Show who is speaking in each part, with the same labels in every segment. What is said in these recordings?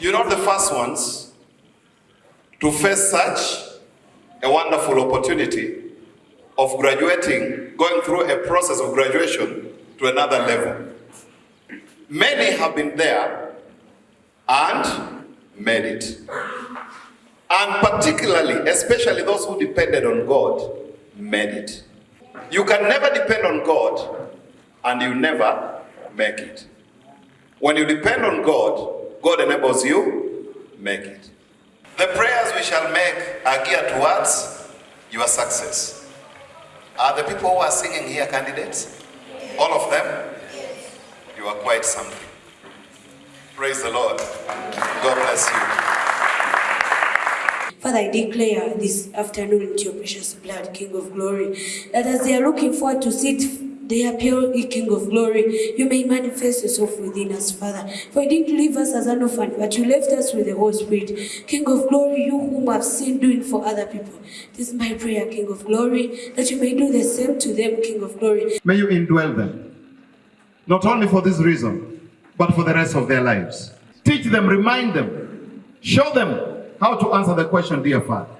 Speaker 1: You're not the first ones to face such a wonderful opportunity of graduating, going through a process of graduation to another level. Many have been there and made it. And particularly, especially those who depended on God, made it. You can never depend on God and you never make it. When you depend on God, God enables you, make it. The prayers we shall make are geared towards your success. Are the people who are singing here candidates? All of them? You are quite something. Praise the Lord. God bless you.
Speaker 2: Father, I declare this afternoon into your precious blood, King of glory, that as they are looking forward to sit they appeal, King of glory. You may manifest yourself within us, Father. For you didn't leave us as an orphan, but you left us with the Holy Spirit. King of glory, you whom I've seen doing for other people. This is my prayer, King of glory, that you may do the same to them, King of glory.
Speaker 3: May you indwell them, not only for this reason, but for the rest of their lives. Teach them, remind them, show them how to answer the question, dear Father.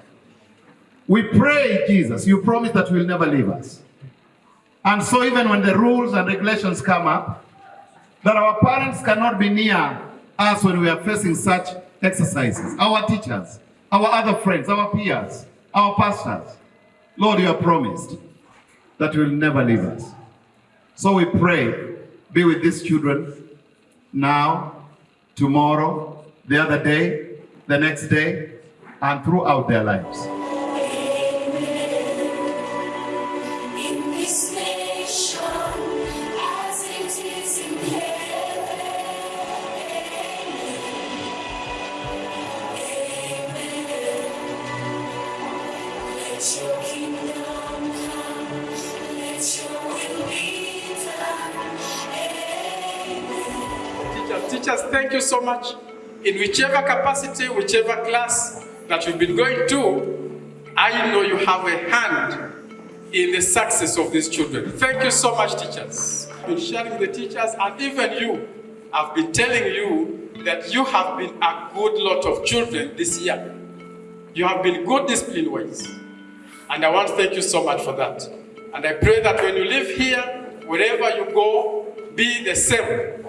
Speaker 3: We pray, Jesus, you promise that you will never leave us. And so even when the rules and regulations come up, that our parents cannot be near us when we are facing such exercises. Our teachers, our other friends, our peers, our pastors. Lord, you have promised that you will never leave us. So we pray, be with these children now, tomorrow, the other day, the next day, and throughout their lives.
Speaker 4: Teachers, thank you so much. In whichever capacity, whichever class that you've been going to, I know you have a hand in the success of these children. Thank you so much, teachers. I've been sharing the teachers, and even you, I've been telling you that you have been a good lot of children this year. You have been good discipline wise. And I want to thank you so much for that. And I pray that when you live here, wherever you go, be the same